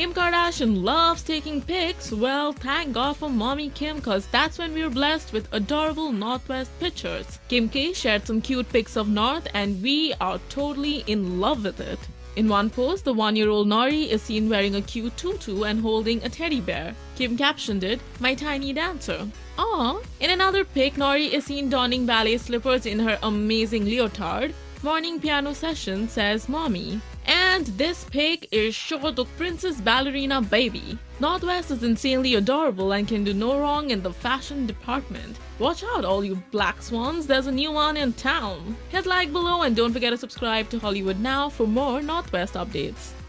Kim Kardashian loves taking pics, well, thank God for mommy Kim cause that's when we were blessed with adorable North West pictures. Kim K shared some cute pics of North and we are totally in love with it. In one post, the one-year-old Nori is seen wearing a cute tutu and holding a teddy bear. Kim captioned it, my tiny dancer. Aww. In another pic, Nori is seen donning ballet slippers in her amazing leotard. Morning piano session says mommy. And this pig is the princess ballerina baby. North West is insanely adorable and can do no wrong in the fashion department. Watch out all you black swans, there's a new one in town. Hit like below and don't forget to subscribe to Hollywood Now for more North West updates.